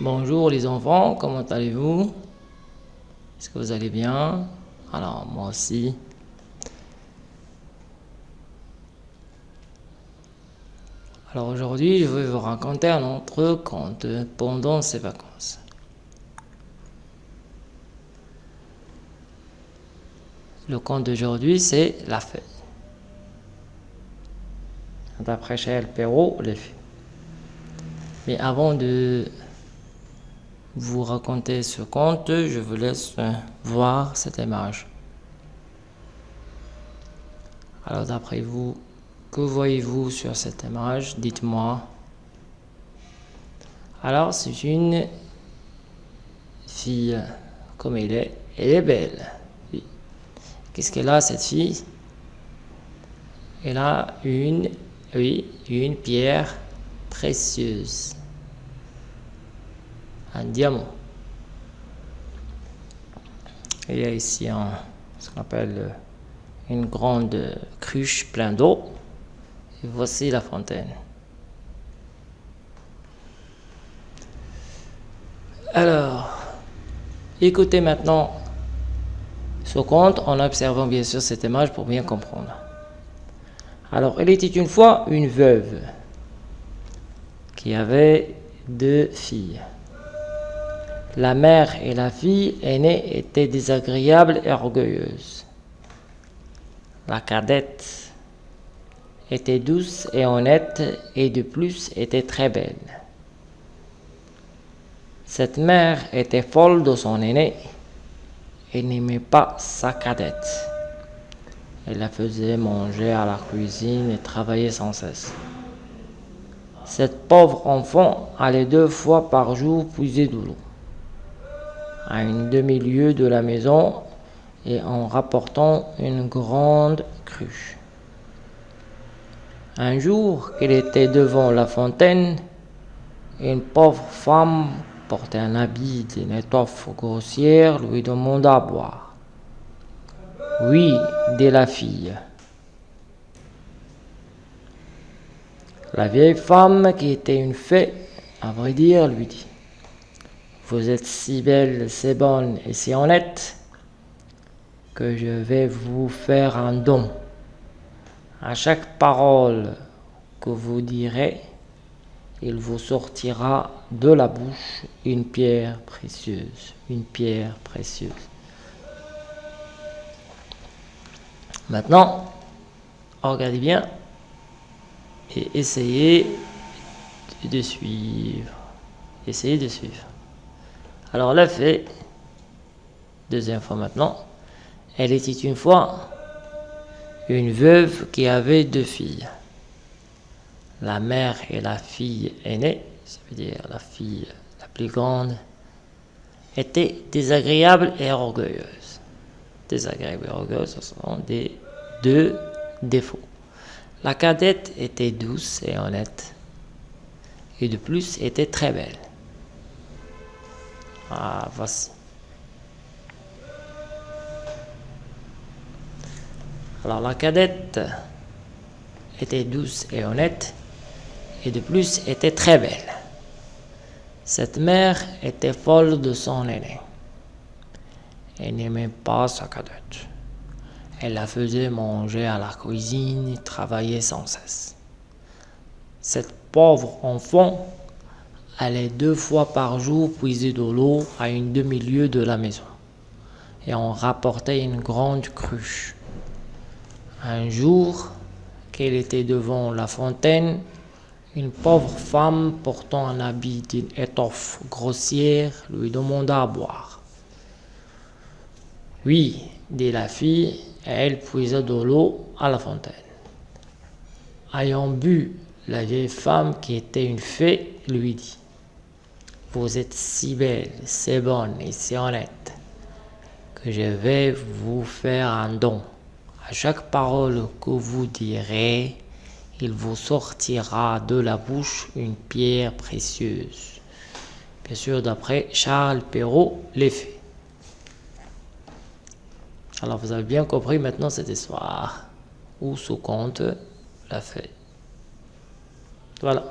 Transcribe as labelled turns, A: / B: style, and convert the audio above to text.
A: Bonjour les enfants, comment allez-vous? Est-ce que vous allez bien? Alors moi aussi. Alors aujourd'hui, je vais vous raconter un autre conte pendant ces vacances. Le conte d'aujourd'hui, c'est la feuille. D'après Charles Perrault, les feuilles. Mais avant de vous raconter ce conte, je vous laisse voir cette image. Alors d'après vous, que voyez-vous sur cette image? Dites-moi. Alors c'est une fille, comme elle est, elle est belle. Qu'est-ce qu'elle a cette fille? Elle a une, oui, une pierre précieuse diamant. Il y a ici un, ce qu'on appelle euh, une grande cruche pleine d'eau. Et voici la fontaine. Alors, écoutez maintenant ce conte en observant bien sûr cette image pour bien comprendre. Alors, il était une fois une veuve qui avait deux filles. La mère et la fille aînée étaient désagréables et orgueilleuses. La cadette était douce et honnête et de plus était très belle. Cette mère était folle de son aînée et n'aimait pas sa cadette. Elle la faisait manger à la cuisine et travailler sans cesse. Cette pauvre enfant allait deux fois par jour puiser de l'eau à une demi-lieue de la maison et en rapportant une grande cruche. Un jour qu'il était devant la fontaine, une pauvre femme portait un habit d'une étoffe grossière lui demanda à boire. Oui, dit la fille. La vieille femme, qui était une fée, à vrai dire, lui dit vous êtes si belle, si bonne et si honnête que je vais vous faire un don. À chaque parole que vous direz, il vous sortira de la bouche une pierre précieuse, une pierre précieuse. Maintenant, regardez bien et essayez de suivre. Essayez de suivre. Alors la fée, deuxième fois maintenant, elle était une fois une veuve qui avait deux filles. La mère et la fille aînée, ça veut dire la fille la plus grande, étaient désagréables et orgueilleuses. Désagréables et orgueilleuses, ce sont des deux défauts. La cadette était douce et honnête, et de plus était très belle. Ah, voici. Alors la cadette était douce et honnête, et de plus était très belle. Cette mère était folle de son aîné. Elle n'aimait pas sa cadette. Elle la faisait manger à la cuisine travailler sans cesse. Cette pauvre enfant allait deux fois par jour puiser de l'eau à une demi-lieue de la maison, et on rapportait une grande cruche. Un jour, qu'elle était devant la fontaine, une pauvre femme portant un habit d'une étoffe grossière lui demanda à boire. Oui, dit la fille, et elle puisa de l'eau à la fontaine. Ayant bu, la vieille femme, qui était une fée, lui dit vous êtes si belle, si bonne et si honnête que je vais vous faire un don. À chaque parole que vous direz, il vous sortira de la bouche une pierre précieuse. Bien sûr, d'après Charles Perrault, l'effet. Alors, vous avez bien compris maintenant cette histoire, où ce conte l'a fait. Voilà.